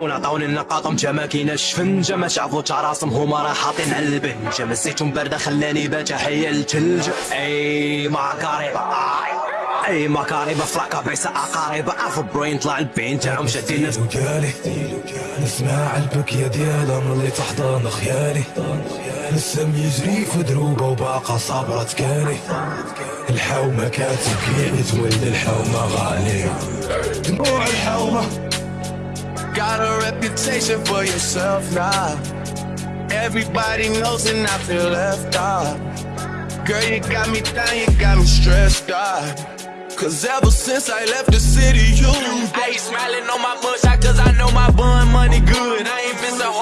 ونعطاوني النقاط متى ما الشفنجه ما شعفو تاع راسهم هما راه حاطين على البنجه مسيتهم بارده خلاني باتا حي الثلج أي ماكاريبا أي ماكاريبا فراكا بيسا اقاربه اف بروين طلع البين تاعهم شادين وقالي نسمع البكية ديالا ملي تحضن خيالي. السم يجري في دروبه وباقا صابرة تكالي الحومة كاتب كيعني تولي الحومة غالية. دموع الحومة. Got a reputation for yourself now. Everybody knows and I feel left out. Girl, you got me down, you got me stressed out. Cause ever since I left the city, you I ain't smiling on my mugshot cause I know my bun money good.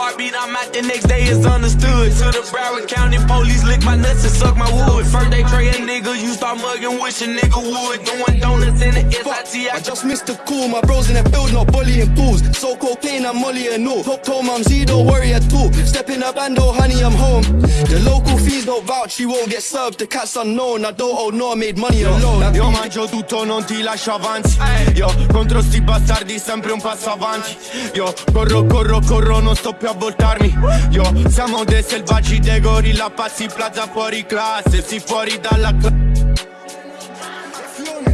Heartbeat, I'm out the next day, it's understood. To the Broward County police, lick my nuts and suck my wood. First they tray a nigga, you start mugging, wish a nigga would. Doing donuts in the SIT, I just missed the call, my bros in the build, not bullying pools. So cocaine, I'm Molly and all. Hope told mum Z, don't worry at all. Step in a bando, honey, I'm home. The local fees don't vouch, you won't get served. The cat's unknown, I don't owe no, I made money alone. Io mangio tutto, non ti lascio avanti Io contro sti bastardi sempre un passo avanti Io corro, corro, corro, non sto più a voltarmi Io siamo dei selvaggi, dei gorilla Passi plaza fuori classe, si fuori dalla classe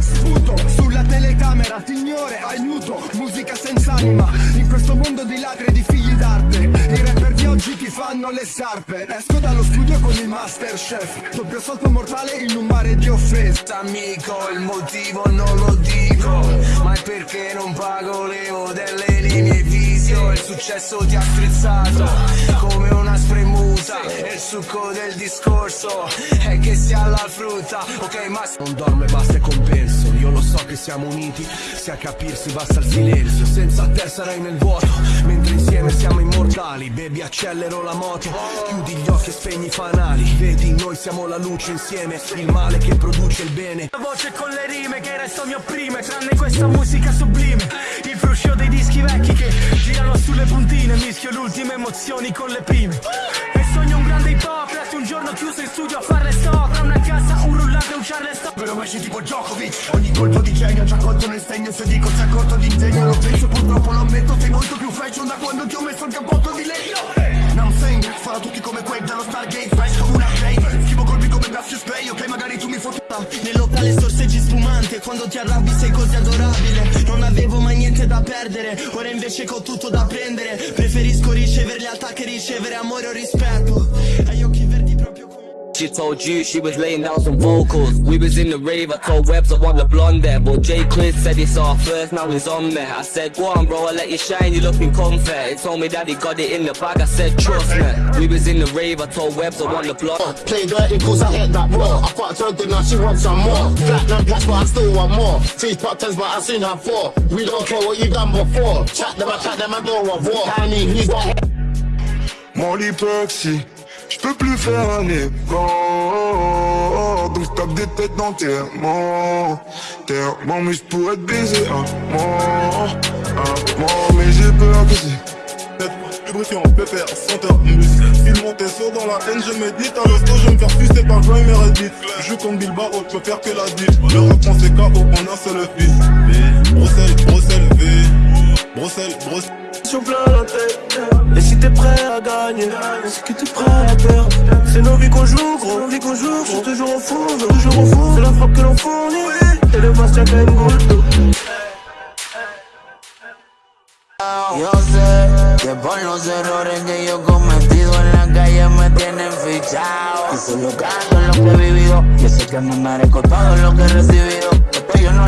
sputo sulla telecamera, signore, aiuto, musica senza anima. In questo mondo di ladri e di figli d'arte I rapper di oggi ti fanno le scarpe Esco dallo studio con il masterchef Doppio salto mortale in un mare di offese. Amico, il motivo non lo dico Ma è perché non pago le delle linee visio Il successo ti ha strizzato come una spremuta. E il succo del discorso è che si ha la frutta Ok ma non dorme basta e compenso. Io lo so che siamo uniti, se a capirsi basta il silenzio. Senza te sarai nel vuoto, mentre insieme siamo immortali. Baby accelero la moto, chiudi gli occhi e spegni i fanali. Vedi noi siamo la luce insieme, il male che produce il bene. La voce con le rime che resto mi opprime Tranne questa musica sublime Il fruscio dei dischi vecchi che girano sulle puntine Mischio le ultime emozioni con le prime. E sogno un grande hip hop Resto un giorno chiuso in studio a fare stock Tra una cassa, un rullante un charleston Però esci tipo Djokovic Ogni colpo di genio ci ha colto nel segno Se dico sei corto di ingegno Lo penso purtroppo lo ammetto Sei molto più fashion da quando ti ho messo il cappotto di legno. Non saying Farà tutti come Quake dallo Stargate Fresh come una play Schivo colpi come Gracious Play Ok magari tu mi fotti Nel locale sorseggi spumante Quando ti arrabbi sei così adorabile. Non avevo mai niente da perdere Ora invece ho tutto da prendere. Preferisco ricevere lealtà che ricevere amore o rispetto She told you she was laying down some vocals. We was in the rave, I told Webbs I want the blonde there. But Jay Chris said it's our first, now he's on there. I said, go on bro, I let you shine, you looking comfort. He told me that he got it in the bag, I said, trust me. We was in the rave, I told Webbs I want the blonde. Uh, play dirty cause I hit that raw I fucked her good now she wants some more Platinum plaques but I still want more Teeth pop tens but I seen her four We don't care what you done before Chat them, I chat them, I go of war Tiny, he's got Mon hypoxie, je peux plus faire un effort. Donc je tape des têtes d'enterrement. Terrement mais je pourrais te baiser un mort Un mort mais j'ai peur que c'est Lubrifiant, pépère, senteur, musique File mon tesso dans la haine, je médite À l'hosto, je me faire sucer par Grime et Reddit Je comme Bilbao, je peux faire que la dite Le reprend c'est KO en un seul fils. Bruxelles, Bruxelles, V. Bruxelles, Bruxelles Sur plein la tête. Et si t'es prêt à gagner C'est que t'es prêt à perdre? C'est nos vies qu'on joue gros. Nos vies qu'on joue Je suis toujours au fond toujours au fond. C'est la frappe que l'on fournit. Et le Bastia quand même Yo sé que por los errores que yo he cometido en la calle me tienen fichado Y solo canto lo que he vivido. Yo sé que me merezco todo lo que he recibido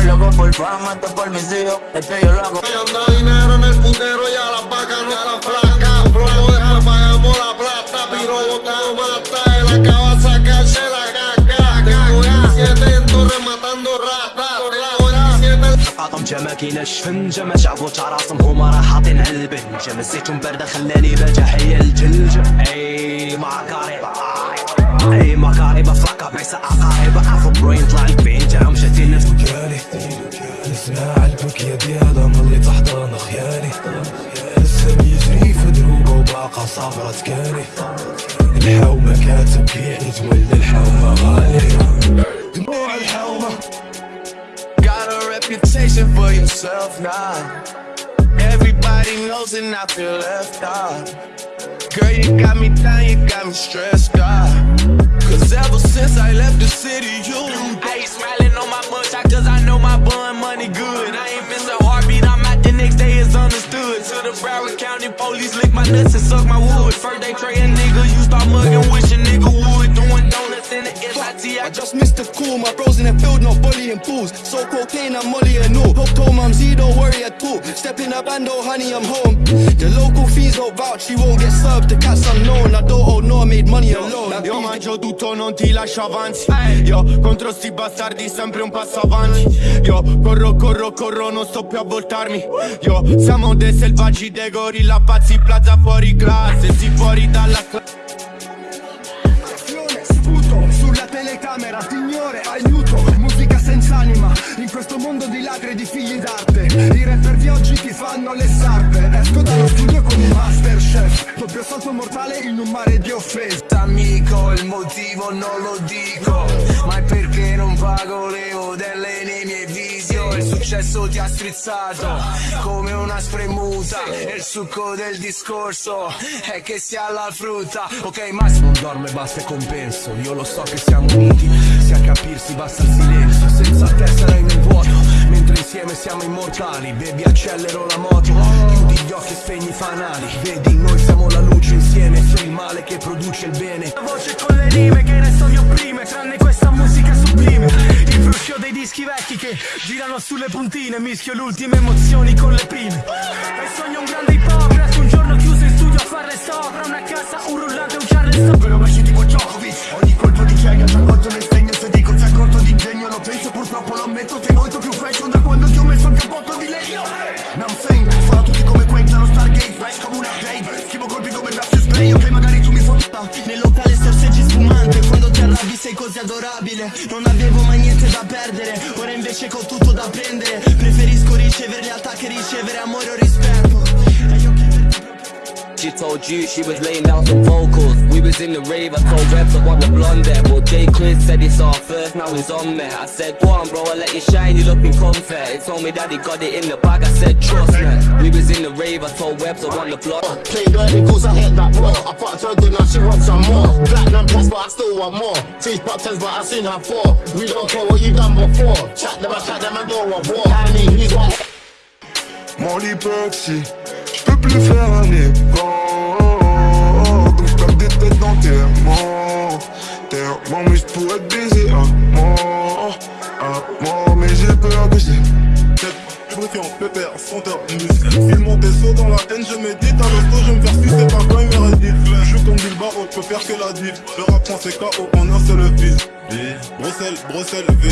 Yo no lo hago por fama, esto por mis hijos Esto yo lo hago Anda dinero en el putero y a las vacas no a la flaca Flojo deja, pagamos la plata Piro botado mata, él acaba de sacarse la caca Tengo ya siete en torre matando ratas نقاطم جا ما كيناش فنجة ما شافو تا راسهم هما راه حاطين على البنجة مسيتهم باردة خلاني باجا حيا الجلجة اي مع قريبة مع قريبة فلاكا بعيسى اقاربة افو برين طلع البين تاعهم شادين قالي نسمع البكية ديالها ملي تحضن خيالي السم يجري في دروبة وباقا صابرة تكالي الحومة كاتبكي تولد الحومة غالية دموع الحومة Got a reputation for yourself now. Everybody knows and I feel left out. Girl, you got me down, you got me stressed out. Cause ever since I left the city, you I ain't smiling on my mugshot cause I know my bun money good. I ain't miss a heartbeat, I'm out the next day, it's understood. To the Broward County police lick my nuts and suck my wood. First they tray a nigga, you start mugging, wish a nigga would. SIT, I just missed the call, my bros in the field, not bullying pools. So cocaine, I'm Molly and all. Hope told mum Z, don't worry at all. Step in a bando, honey, I'm home. The local fiends don't vouch, she won't get served. The cat's unknown, I don't owe no, I made money alone. Io mangio tutto, non ti lascio avanti Io contro sti bastardi sempre un passo avanti Io corro, corro, corro, non sto più a voltarmi Io siamo dei selvaggi, dei gorilla pazzi Plaza fuori classe, si fuori dalla classe mondo di figli d'arte, i rapper di oggi ti fanno le sarpe, esco dallo studio con un master chef, doppio salto mortale in un mare di offese. Amico, il motivo non lo dico Ma è perché non pago le modelle nei miei video. Il successo ti ha strizzato come una spremuta. E il succo del discorso è che si ha la frutta. Ok, Massimo dorme, basta e compenso. Io lo so che siamo uniti, a capirsi basta il silenzio Senza te sarai nel vuoto. Mentre insieme siamo immortali Baby accelero la moto. Chiudi gli occhi e spegni i fanali. Vedi noi siamo la luce insieme Sei il male che produce il bene. La voce con le rime che resto mi opprime Tranne questa musica sublime. Il fruscio dei dischi vecchi che girano sulle puntine Mischio le ultime emozioni con le prime. E sogno un grande hip hop Resto un giorno chiuso in studio a fare sopra Una casa, un rullante, un charleston Però messi tipo Djokovic, ogni colpo di cieca penso purtroppo lo ammetto Sei molto più fashion da quando ti ho messo il cappotto di legno. Non sing, farò tutti come Quentin lo Stargate Flash come una update, schivo colpi come Gracious Play Ok magari tu mi fotti Nel locale sorseggi spumante Quando ti arrabbi sei così adorabile. Non avevo mai niente da perdere Ora invece ho tutto da prendere She told you she was laying down some vocals. We was in the rave, I told Rebs I want the blonde there. But J. Chris said it's our first, now he's on me. I said, go on, bro, I let you shine, you looking comfy. He told me that he got it in the bag, I said, trust me. We was in the rave, I told Rebs I want the blonde. Uh, play dirty cause I hit that raw I fucked her good now she wants some more Platinum plus but I still want more Teeth pop tens but I seen her four We don't care what you done before Chat them, I chat them and go of war I mean he's what Mon hypoxie, j'peux plus faire un effort T'es mort mais j'pourrais te baiser à mort À mort mais j'ai peur que j'ai Briefing, pépère, senteur, musique. File monter saut dans la haine, je médite À l'hosto, je me faire sucer par quand il mérédite Je joue comme Bilbao, je peux faire que la diff Le rap français KO en un seul fils. Bruxelles, Bruxelles, V.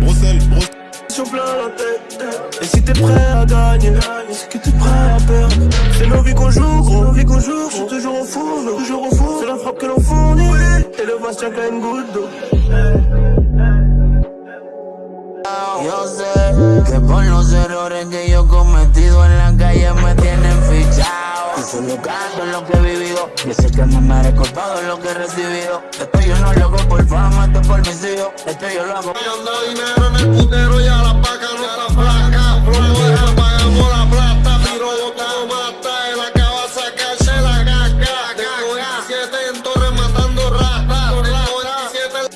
Bruxelles, Bruxelles. Plein la tête Et si t'es prêt à gagner C'est que t'es prêt à perdre? C'est nos vies qu'on joue, gros, nos vies qu'on joue J'suis toujours au four, toujours au four C'est la frappe que l'on fournit Yo sé que por los errores que yo he cometido en la calle me tienen fichado. Y solo canto en lo que he vivido. Yo sé que me merezco todo lo que he recibido. Esto yo no lo hago por fama, esto es por mis hijos. Esto yo lo hago. Y anda dinero en el putero y a las vacas no